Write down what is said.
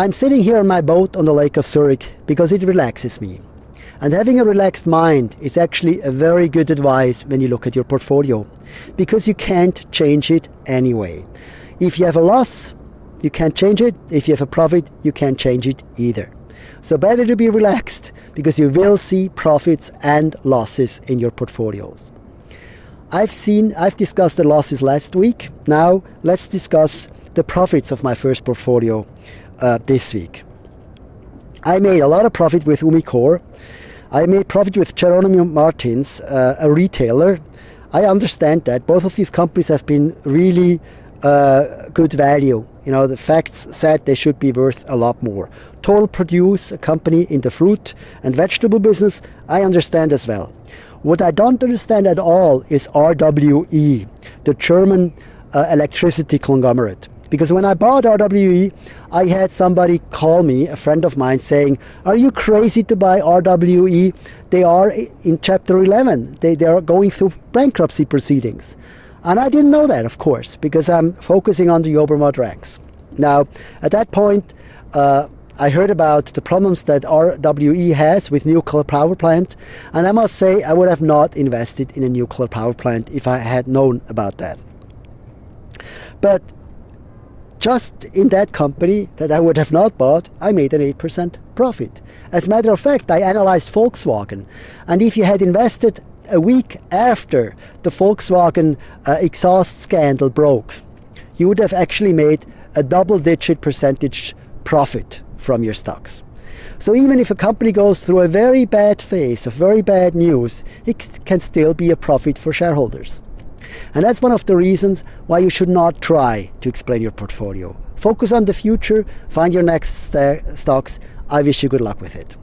I'm sitting here on my boat on the Lake of Zurich because it relaxes me. And having a relaxed mind is actually a very good advice when you look at your portfolio because you can't change it anyway. If you have a loss, you can't change it. If you have a profit, you can't change it either. So better to be relaxed because you will see profits and losses in your portfolios. I've seen, I've discussed the losses last week. Now let's discuss the profits of my first portfolio uh, this week. I made a lot of profit with Umicore. I made profit with Jerónimo Martins, uh, a retailer. I understand that both of these companies have been really uh, good value. You know, the facts said they should be worth a lot more. Total Produce, a company in the fruit and vegetable business, I understand as well. What I don't understand at all is RWE, the German uh, electricity conglomerate. Because when I bought RWE, I had somebody call me, a friend of mine, saying, Are you crazy to buy RWE? They are in Chapter 11. They, they are going through bankruptcy proceedings. And I didn't know that, of course, because I'm focusing on the Obermatt ranks. Now, at that point, uh, I heard about the problems that RWE has with nuclear power plant, and I must say I would have not invested in a nuclear power plant if I had known about that. But just in that company that I would have not bought, I made an 8% profit. As a matter of fact, I analyzed Volkswagen, and if you had invested a week after the Volkswagen uh, exhaust scandal broke, you would have actually made a double-digit percentage profit from your stocks. So even if a company goes through a very bad phase of very bad news, it can still be a profit for shareholders. And that's one of the reasons why you should not try to explain your portfolio. Focus on the future, find your next stocks. I wish you good luck with it.